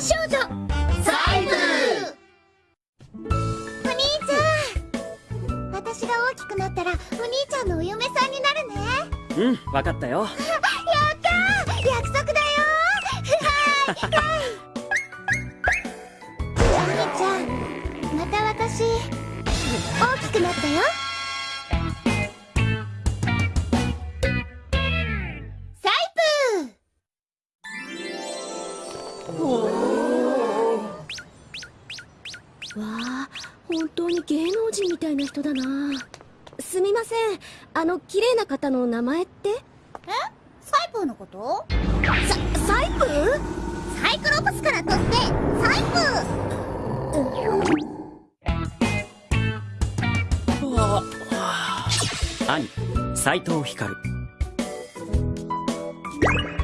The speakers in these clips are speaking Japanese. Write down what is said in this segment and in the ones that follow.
ス少女サイブお兄ちゃん。私が大きくなったらお兄ちゃんのお嫁さんになるね。うん分かったよ。やったー。約束だよ。はい。はい。お兄ちゃん。また私大きくなったよわあ本当に芸能人みたいな人だな。すみませんあの綺麗な方の名前って？え？サイプーのこと？ササイプサイクロプスから取ってサイプ兄斎藤光。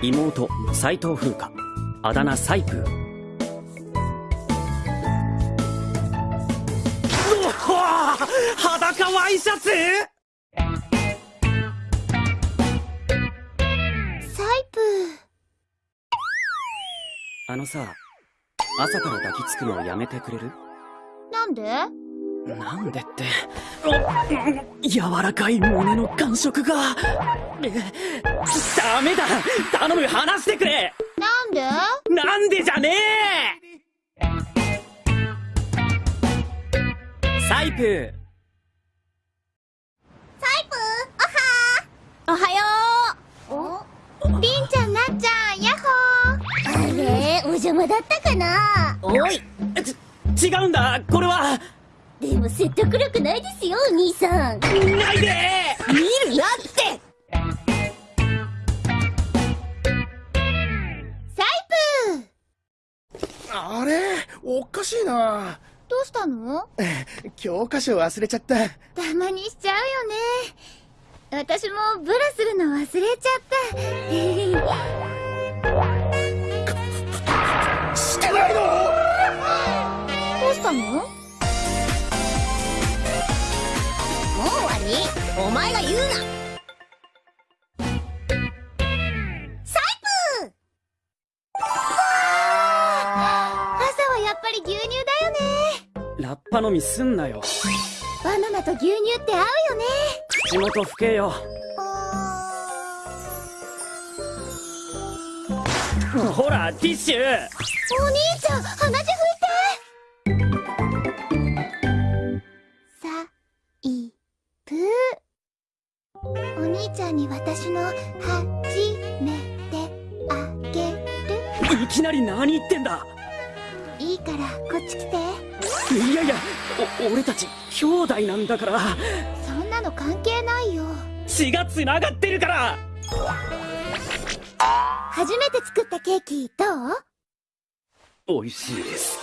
妹斎藤風花あだ名サイプ。ー裸ワイシャツ？サイプ。あのさ朝から抱きつくのやめてくれる？なんで？なんでって。お柔らかい胸の感触が。えダメだ。頼む離してくれなんでじゃねえ！サイプー。サイプおはよお？りんちゃんなっちゃんヤッホー。あれお邪魔だったかな？おい。ち違うんだ。これは。でも説得力ないですよお兄さん。ないでおかしいな。どうしたの？教科書忘れちゃった。たまにしちゃうよね。私もブラするの忘れちゃった。してないの？どうしたの？もう終わり。お前が言うなり牛乳だよね。ラッパ飲みすんなよ。バナナと牛乳って合うよね。口元拭けよ。ほらティッシュ。お兄ちゃん鼻血拭いて。さいぷお兄ちゃんに私の初めてあげる。いきなり何言ってんだからこっち来て。いやいやお俺たち兄弟なんだから。そんなの関係ないよ。血が繋がってるから。初めて作ったケーキどう？美味しいです